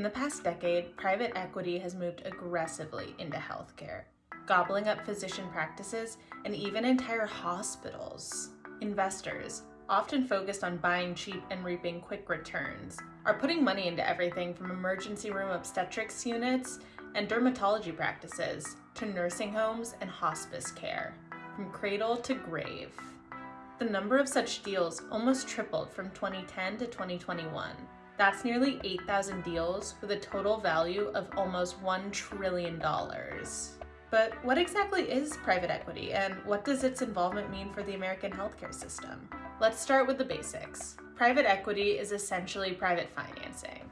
In the past decade, private equity has moved aggressively into healthcare, gobbling up physician practices and even entire hospitals. Investors, often focused on buying cheap and reaping quick returns, are putting money into everything from emergency room obstetrics units and dermatology practices to nursing homes and hospice care, from cradle to grave. The number of such deals almost tripled from 2010 to 2021. That's nearly 8,000 deals with a total value of almost $1 trillion. But what exactly is private equity and what does its involvement mean for the American healthcare system? Let's start with the basics. Private equity is essentially private financing.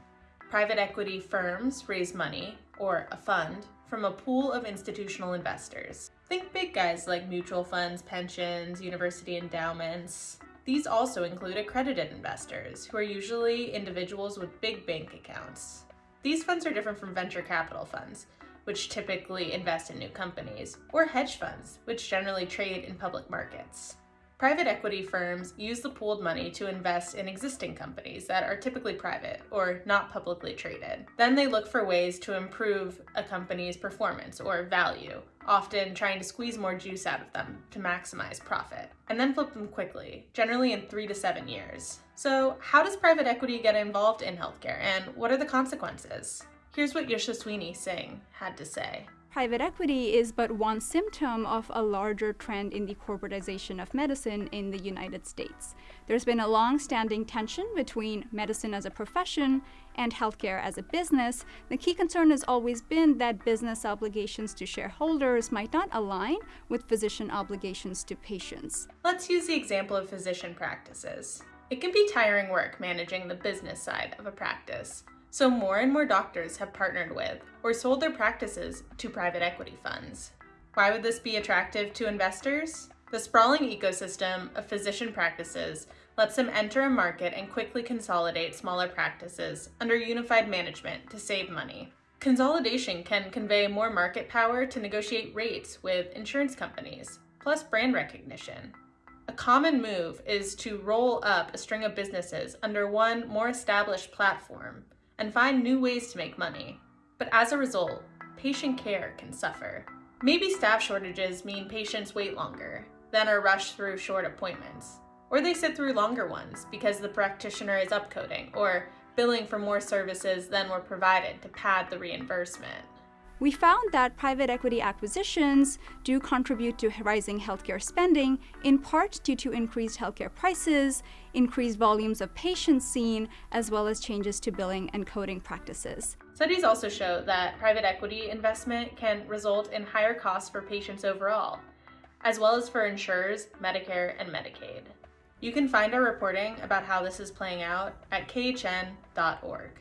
Private equity firms raise money, or a fund, from a pool of institutional investors. Think big guys like mutual funds, pensions, university endowments. These also include accredited investors, who are usually individuals with big bank accounts. These funds are different from venture capital funds, which typically invest in new companies, or hedge funds, which generally trade in public markets. Private equity firms use the pooled money to invest in existing companies that are typically private or not publicly traded. Then they look for ways to improve a company's performance or value, often trying to squeeze more juice out of them to maximize profit, and then flip them quickly, generally in three to seven years. So how does private equity get involved in healthcare and what are the consequences? Here's what Yashaswini Singh had to say. Private equity is but one symptom of a larger trend in the corporatization of medicine in the United States. There's been a long-standing tension between medicine as a profession and healthcare as a business. The key concern has always been that business obligations to shareholders might not align with physician obligations to patients. Let's use the example of physician practices. It can be tiring work managing the business side of a practice. So more and more doctors have partnered with or sold their practices to private equity funds. Why would this be attractive to investors? The sprawling ecosystem of physician practices lets them enter a market and quickly consolidate smaller practices under unified management to save money. Consolidation can convey more market power to negotiate rates with insurance companies, plus brand recognition. A common move is to roll up a string of businesses under one more established platform and find new ways to make money. But as a result, patient care can suffer. Maybe staff shortages mean patients wait longer, then are rushed through short appointments. Or they sit through longer ones because the practitioner is upcoding or billing for more services than were provided to pad the reimbursement. We found that private equity acquisitions do contribute to rising healthcare spending, in part due to increased healthcare prices, increased volumes of patients seen, as well as changes to billing and coding practices. Studies also show that private equity investment can result in higher costs for patients overall, as well as for insurers, Medicare, and Medicaid. You can find our reporting about how this is playing out at khn.org.